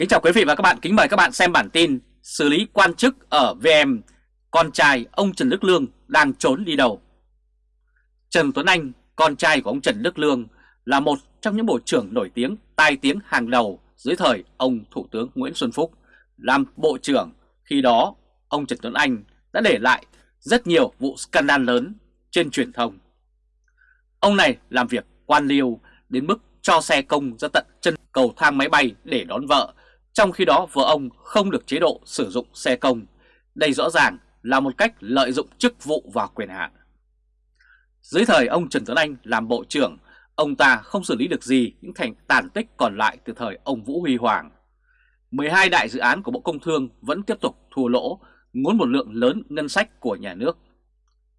Kính chào quý vị và các bạn, kính mời các bạn xem bản tin xử lý quan chức ở VM, con trai ông Trần Đức Lương đang trốn đi đâu. Trần Tuấn Anh, con trai của ông Trần Đức Lương là một trong những bộ trưởng nổi tiếng tai tiếng hàng đầu dưới thời ông Thủ tướng Nguyễn Xuân Phúc làm bộ trưởng. Khi đó, ông Trần Tuấn Anh đã để lại rất nhiều vụ scandal lớn trên truyền thông. Ông này làm việc quan liêu đến mức cho xe công ra tận chân cầu thang máy bay để đón vợ trong khi đó vợ ông không được chế độ sử dụng xe công. Đây rõ ràng là một cách lợi dụng chức vụ và quyền hạn. Dưới thời ông Trần Tuấn Anh làm bộ trưởng, ông ta không xử lý được gì những thành tàn tích còn lại từ thời ông Vũ Huy Hoàng. 12 đại dự án của Bộ Công Thương vẫn tiếp tục thua lỗ, ngốn một lượng lớn ngân sách của nhà nước.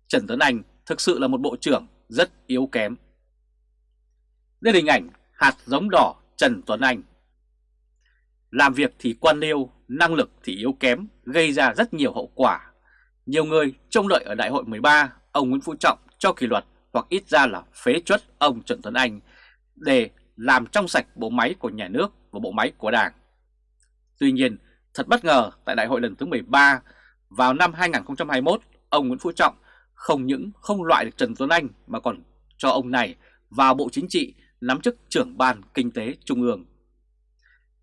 Trần Tuấn Anh thực sự là một bộ trưởng rất yếu kém. Đây là hình ảnh hạt giống đỏ Trần Tuấn Anh. Làm việc thì quan liêu, năng lực thì yếu kém, gây ra rất nhiều hậu quả. Nhiều người trông đợi ở đại hội 13 ông Nguyễn Phú Trọng cho kỷ luật hoặc ít ra là phế chuất ông Trần Tuấn Anh để làm trong sạch bộ máy của nhà nước và bộ máy của đảng. Tuy nhiên, thật bất ngờ tại đại hội lần thứ 13 vào năm 2021, ông Nguyễn Phú Trọng không những không loại được Trần Tuấn Anh mà còn cho ông này vào Bộ Chính trị nắm chức trưởng ban kinh tế trung ương.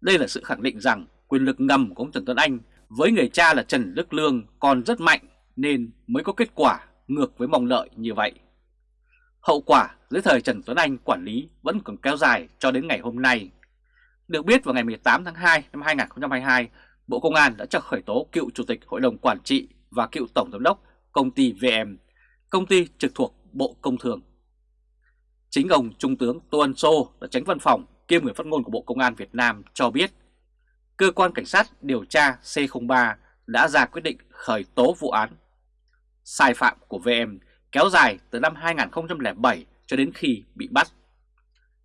Đây là sự khẳng định rằng quyền lực ngầm của ông Trần Tuấn Anh với người cha là Trần Đức Lương còn rất mạnh nên mới có kết quả ngược với mong đợi như vậy. Hậu quả dưới thời Trần Tuấn Anh quản lý vẫn còn kéo dài cho đến ngày hôm nay. Được biết vào ngày 18 tháng 2 năm 2022, Bộ Công an đã cho khởi tố cựu Chủ tịch Hội đồng Quản trị và cựu Tổng Giám đốc công ty VM, công ty trực thuộc Bộ Công Thương. Chính ông Trung tướng Tô Ân Sô là tránh văn phòng kiêm người phát ngôn của Bộ Công an Việt Nam cho biết cơ quan cảnh sát điều tra C03 đã ra quyết định khởi tố vụ án. Sai phạm của VM kéo dài từ năm 2007 cho đến khi bị bắt.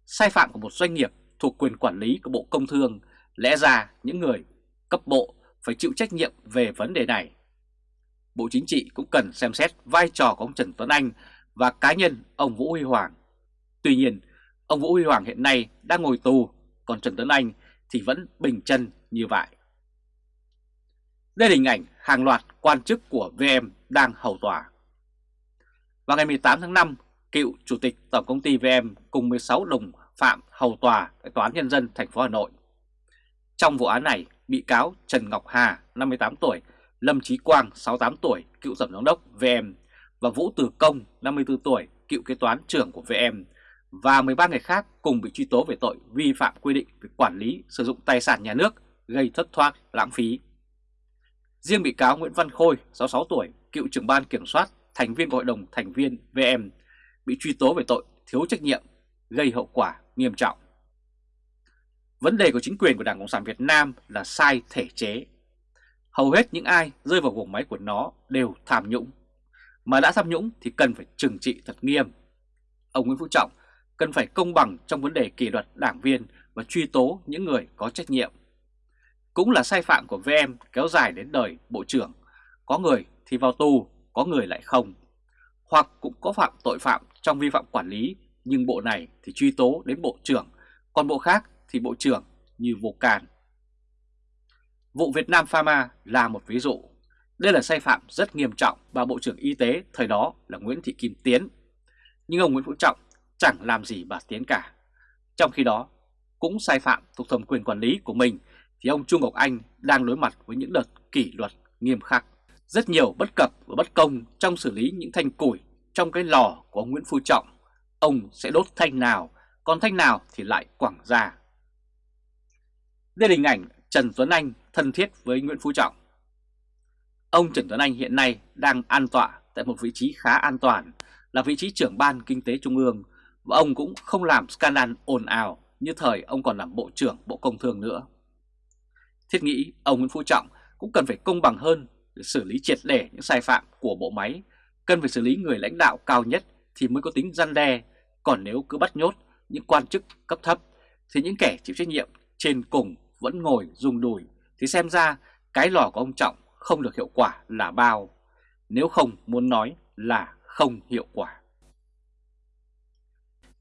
Sai phạm của một doanh nghiệp thuộc quyền quản lý của Bộ Công Thương lẽ ra những người cấp bộ phải chịu trách nhiệm về vấn đề này. Bộ Chính trị cũng cần xem xét vai trò của ông Trần Tuấn Anh và cá nhân ông Vũ Huy Hoàng. Tuy nhiên, Ông Vũ Huy Hoàng hiện nay đang ngồi tù, còn Trần Tuấn Anh thì vẫn bình chân như vậy. Đây là hình ảnh hàng loạt quan chức của VM đang hầu tòa. Vào ngày 18 tháng 5, cựu Chủ tịch Tổng công ty VM cùng 16 đồng phạm hầu tòa tại Tòa án Nhân dân thành phố Hà Nội. Trong vụ án này, bị cáo Trần Ngọc Hà, 58 tuổi, Lâm Chí Quang, 68 tuổi, cựu Tổng giám đốc VM và Vũ Từ Công, 54 tuổi, cựu kế toán trưởng của VM và 13 người khác cùng bị truy tố về tội vi phạm quy định về quản lý sử dụng tài sản nhà nước gây thất thoát lãng phí. Riêng bị cáo Nguyễn Văn Khôi, 66 tuổi, cựu trưởng ban kiểm soát, thành viên của hội đồng thành viên VM, bị truy tố về tội thiếu trách nhiệm, gây hậu quả nghiêm trọng. Vấn đề của chính quyền của Đảng Cộng sản Việt Nam là sai thể chế. Hầu hết những ai rơi vào vùng máy của nó đều tham nhũng. Mà đã tham nhũng thì cần phải trừng trị thật nghiêm. Ông Nguyễn Phú Trọng cần phải công bằng trong vấn đề kỷ luật đảng viên và truy tố những người có trách nhiệm. Cũng là sai phạm của VM kéo dài đến đời Bộ trưởng, có người thì vào tù, có người lại không. Hoặc cũng có phạm tội phạm trong vi phạm quản lý, nhưng bộ này thì truy tố đến Bộ trưởng, còn bộ khác thì Bộ trưởng như vô can. Vụ Việt Nam Pharma là một ví dụ. Đây là sai phạm rất nghiêm trọng và Bộ trưởng Y tế thời đó là Nguyễn Thị Kim Tiến. Nhưng ông Nguyễn Phú Trọng chẳng làm gì bà Tiến cả. Trong khi đó, cũng sai phạm thuộc thẩm quyền quản lý của mình thì ông Trung Ngọc Anh đang đối mặt với những đợt kỷ luật nghiêm khắc. Rất nhiều bất cập và bất công trong xử lý những thanh củi trong cái lò của ông Nguyễn Phú Trọng. Ông sẽ đốt thanh nào, còn thanh nào thì lại quảng ra. Đây là hình ảnh Trần Tuấn Anh thân thiết với Nguyễn Phú Trọng. Ông Trần Tuấn Anh hiện nay đang an tọa tại một vị trí khá an toàn là vị trí trưởng ban kinh tế trung ương và ông cũng không làm scandal ồn ào như thời ông còn làm Bộ trưởng Bộ Công Thương nữa. Thiết nghĩ ông Nguyễn Phú Trọng cũng cần phải công bằng hơn để xử lý triệt để những sai phạm của bộ máy, cần phải xử lý người lãnh đạo cao nhất thì mới có tính gian đe, còn nếu cứ bắt nhốt những quan chức cấp thấp thì những kẻ chịu trách nhiệm trên cùng vẫn ngồi rung đùi thì xem ra cái lò của ông Trọng không được hiệu quả là bao, nếu không muốn nói là không hiệu quả.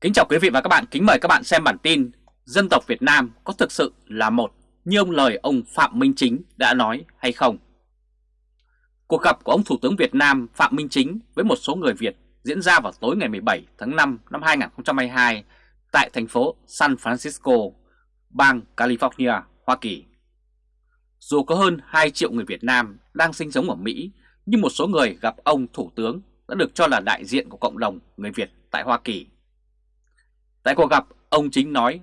Kính chào quý vị và các bạn, kính mời các bạn xem bản tin Dân tộc Việt Nam có thực sự là một như ông lời ông Phạm Minh Chính đã nói hay không? Cuộc gặp của ông Thủ tướng Việt Nam Phạm Minh Chính với một số người Việt diễn ra vào tối ngày 17 tháng 5 năm 2022 tại thành phố San Francisco, bang California, Hoa Kỳ. Dù có hơn 2 triệu người Việt Nam đang sinh sống ở Mỹ, nhưng một số người gặp ông Thủ tướng đã được cho là đại diện của cộng đồng người Việt tại Hoa Kỳ. Tại cuộc gặp, ông Chính nói,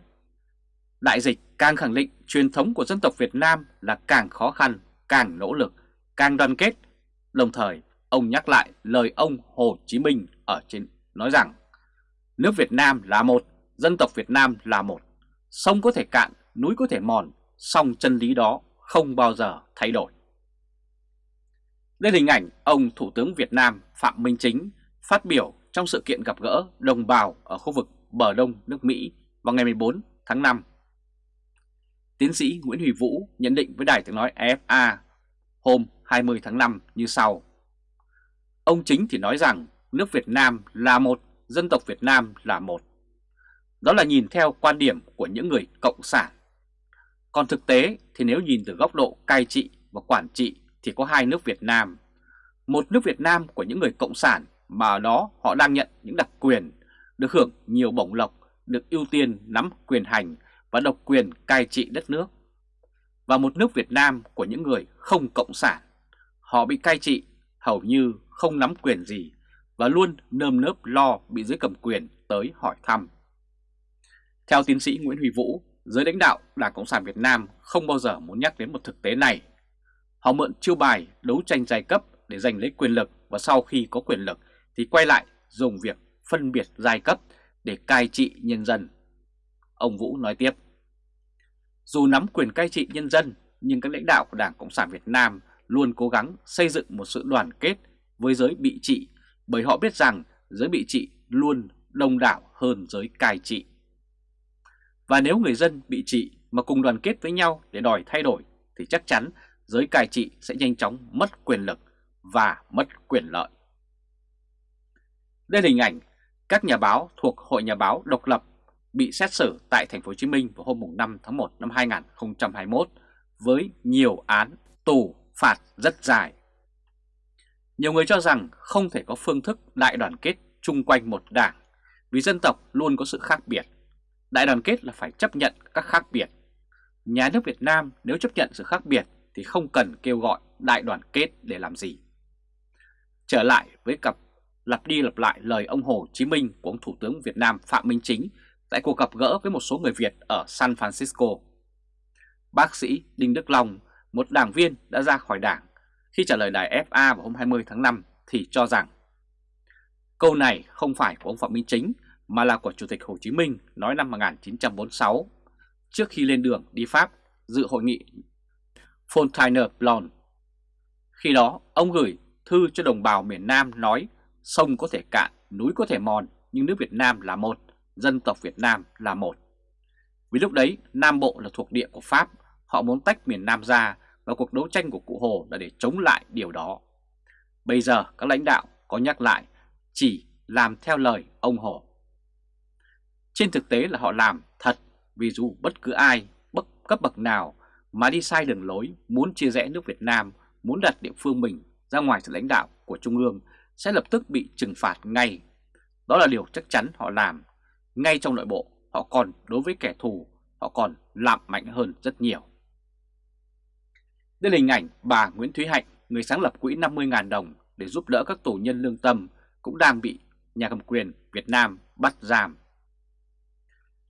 đại dịch càng khẳng định truyền thống của dân tộc Việt Nam là càng khó khăn, càng nỗ lực, càng đoàn kết. Đồng thời, ông nhắc lại lời ông Hồ Chí Minh ở trên nói rằng, nước Việt Nam là một, dân tộc Việt Nam là một, sông có thể cạn, núi có thể mòn, song chân lý đó không bao giờ thay đổi. Đây là hình ảnh ông Thủ tướng Việt Nam Phạm Minh Chính phát biểu trong sự kiện gặp gỡ đồng bào ở khu vực bờ đông nước Mỹ vào ngày 14 tháng 5. Tiến sĩ Nguyễn Huy Vũ nhận định với đài tiếng nói AFA hôm 20 tháng 5 như sau. Ông Chính thì nói rằng nước Việt Nam là một, dân tộc Việt Nam là một. Đó là nhìn theo quan điểm của những người cộng sản. Còn thực tế thì nếu nhìn từ góc độ cai trị và quản trị thì có hai nước Việt Nam. Một nước Việt Nam của những người cộng sản mà ở đó họ đang nhận những đặc quyền, được hưởng nhiều bổng lộc, được ưu tiên nắm quyền hành và độc quyền cai trị đất nước. Và một nước Việt Nam của những người không cộng sản. Họ bị cai trị hầu như không nắm quyền gì và luôn nơm nớp lo bị dưới cầm quyền tới hỏi thăm. Theo tiến sĩ Nguyễn Huy Vũ, giới lãnh đạo Đảng Cộng sản Việt Nam không bao giờ muốn nhắc đến một thực tế này. Họ mượn chiêu bài đấu tranh giai cấp để giành lấy quyền lực và sau khi có quyền lực thì quay lại dùng việc phân biệt giai cấp để cai trị nhân dân. Ông Vũ nói tiếp, dù nắm quyền cai trị nhân dân nhưng các lãnh đạo của Đảng Cộng sản Việt Nam luôn cố gắng xây dựng một sự đoàn kết với giới bị trị bởi họ biết rằng giới bị trị luôn đông đảo hơn giới cai trị. Và nếu người dân bị trị mà cùng đoàn kết với nhau để đòi thay đổi thì chắc chắn giới cai trị sẽ nhanh chóng mất quyền lực và mất quyền lợi. Đây là hình ảnh các nhà báo thuộc Hội Nhà báo độc lập bị xét xử tại thành phố Hồ Chí Minh vào hôm 5 tháng 1 năm 2021 với nhiều án tù phạt rất dài. Nhiều người cho rằng không thể có phương thức đại đoàn kết chung quanh một đảng vì dân tộc luôn có sự khác biệt. Đại đoàn kết là phải chấp nhận các khác biệt. Nhà nước Việt Nam nếu chấp nhận sự khác biệt thì không cần kêu gọi đại đoàn kết để làm gì. Trở lại với cặp lặp đi lặp lại lời ông Hồ Chí Minh của ông Thủ tướng Việt Nam Phạm Minh Chính tại cuộc gặp gỡ với một số người Việt ở San Francisco. Bác sĩ Đinh Đức Long, một đảng viên đã ra khỏi đảng, khi trả lời đài FA vào hôm 20 tháng 5 thì cho rằng câu này không phải của ông Phạm Minh Chính mà là của Chủ tịch Hồ Chí Minh nói năm 1946 trước khi lên đường đi Pháp dự hội nghị Fontainebleau. Khi đó, ông gửi thư cho đồng bào miền Nam nói sông có thể cạn, núi có thể mòn, nhưng nước Việt Nam là một, dân tộc Việt Nam là một. Vì lúc đấy, Nam Bộ là thuộc địa của Pháp, họ muốn tách miền Nam ra và cuộc đấu tranh của cụ Hồ là để chống lại điều đó. Bây giờ các lãnh đạo có nhắc lại chỉ làm theo lời ông Hồ. Trên thực tế là họ làm thật vì dù bất cứ ai, bất cấp bậc nào mà đi sai đường lối, muốn chia rẽ nước Việt Nam, muốn đặt địa phương mình ra ngoài sự lãnh đạo của Trung ương sẽ lập tức bị trừng phạt ngay. Đó là điều chắc chắn họ làm. Ngay trong nội bộ, họ còn đối với kẻ thù, họ còn làm mạnh hơn rất nhiều. Đây là hình ảnh bà Nguyễn Thúy Hạnh, người sáng lập quỹ 50.000 đồng để giúp đỡ các tù nhân lương tâm cũng đang bị nhà cầm quyền Việt Nam bắt giam.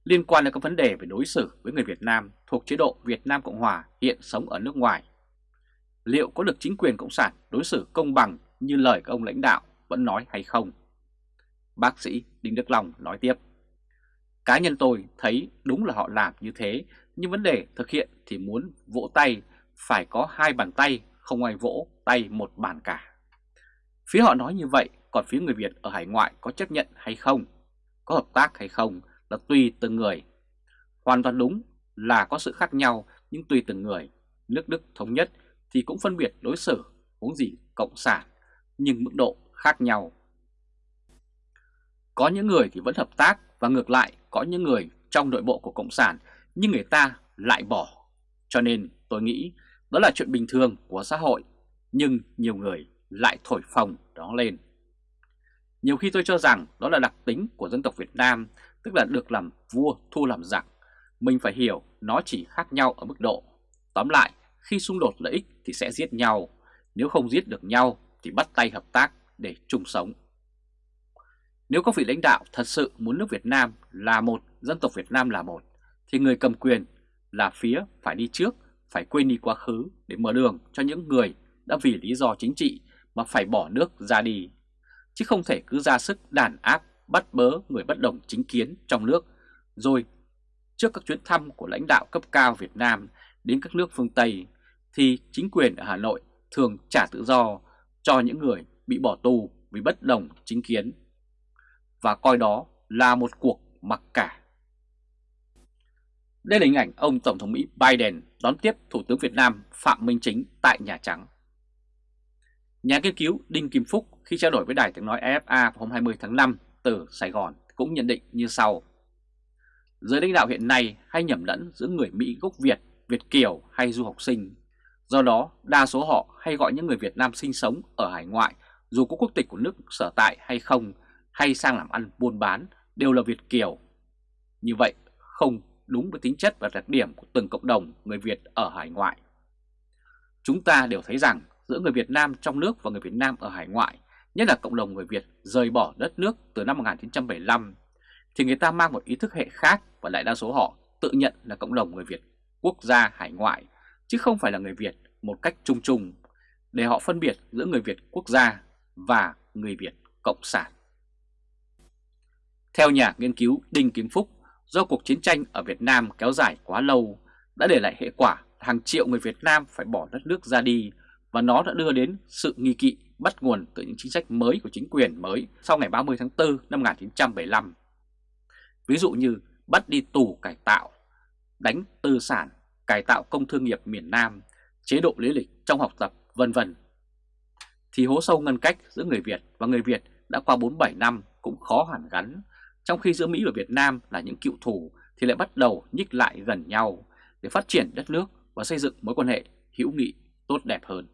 Liên quan đến các vấn đề về đối xử với người Việt Nam thuộc chế độ Việt Nam Cộng Hòa hiện sống ở nước ngoài, liệu có được chính quyền Cộng sản đối xử công bằng như lời các ông lãnh đạo vẫn nói hay không? Bác sĩ Đinh Đức Long nói tiếp. Cá nhân tôi thấy đúng là họ làm như thế, nhưng vấn đề thực hiện thì muốn vỗ tay phải có hai bàn tay, không ai vỗ tay một bàn cả. Phía họ nói như vậy, còn phía người Việt ở hải ngoại có chấp nhận hay không, có hợp tác hay không là tùy từng người. Hoàn toàn đúng là có sự khác nhau nhưng tùy từng người. Nước Đức thống nhất thì cũng phân biệt đối xử, huống gì cộng sản, nhưng mức độ khác nhau. Có những người thì vẫn hợp tác và ngược lại có những người trong nội bộ của cộng sản nhưng người ta lại bỏ. Cho nên tôi nghĩ đó là chuyện bình thường của xã hội, nhưng nhiều người lại thổi phồng đó lên. Nhiều khi tôi cho rằng đó là đặc tính của dân tộc Việt Nam, tức là được làm vua thu làm giặc. Mình phải hiểu nó chỉ khác nhau ở mức độ. Tóm lại, khi xung đột lợi ích thì sẽ giết nhau, nếu không giết được nhau thì bắt tay hợp tác để chung sống. Nếu các vị lãnh đạo thật sự muốn nước Việt Nam là một, dân tộc Việt Nam là một, thì người cầm quyền là phía phải đi trước, phải quên đi quá khứ để mở đường cho những người đã vì lý do chính trị mà phải bỏ nước ra đi, chứ không thể cứ ra sức đàn áp, bắt bớ người bất đồng chính kiến trong nước, rồi trước các chuyến thăm của lãnh đạo cấp cao Việt Nam đến các nước phương Tây, thì chính quyền ở Hà Nội thường trả tự do cho những người bị bỏ tù vì bất đồng chính kiến, và coi đó là một cuộc mặc cả. Đây là hình ảnh ông Tổng thống Mỹ Biden đón tiếp Thủ tướng Việt Nam Phạm Minh Chính tại Nhà Trắng. Nhà nghiên cứu Đinh Kim Phúc khi trao đổi với Đài tiếng nói AFA hôm 20 tháng 5 từ Sài Gòn cũng nhận định như sau. Giới lãnh đạo hiện nay hay nhầm lẫn giữa người Mỹ gốc Việt, Việt Kiều hay du học sinh. Do đó, đa số họ hay gọi những người Việt Nam sinh sống ở hải ngoại dù có quốc tịch của nước sở tại hay không, hay sang làm ăn buôn bán đều là Việt Kiều. Như vậy không đúng với tính chất và đặc điểm của từng cộng đồng người Việt ở hải ngoại. Chúng ta đều thấy rằng giữa người Việt Nam trong nước và người Việt Nam ở hải ngoại, nhất là cộng đồng người Việt rời bỏ đất nước từ năm 1975, thì người ta mang một ý thức hệ khác và đại đa số họ tự nhận là cộng đồng người Việt quốc gia hải ngoại, chứ không phải là người Việt một cách chung chung, để họ phân biệt giữa người Việt quốc gia và người Việt cộng sản. Theo nhà nghiên cứu Đinh Kiếm Phúc, do cuộc chiến tranh ở Việt Nam kéo dài quá lâu đã để lại hệ quả hàng triệu người Việt Nam phải bỏ đất nước ra đi và nó đã đưa đến sự nghi kỵ bắt nguồn từ những chính sách mới của chính quyền mới sau ngày 30 tháng 4 năm 1975. Ví dụ như bắt đi tù cải tạo, đánh tư sản, cải tạo công thương nghiệp miền Nam, chế độ lý lịch trong học tập, vân vân. Thì hố sâu ngăn cách giữa người Việt và người Việt đã qua 47 năm cũng khó hẳn gắn, trong khi giữa Mỹ và Việt Nam là những cựu thù thì lại bắt đầu nhích lại gần nhau để phát triển đất nước và xây dựng mối quan hệ hữu nghị tốt đẹp hơn.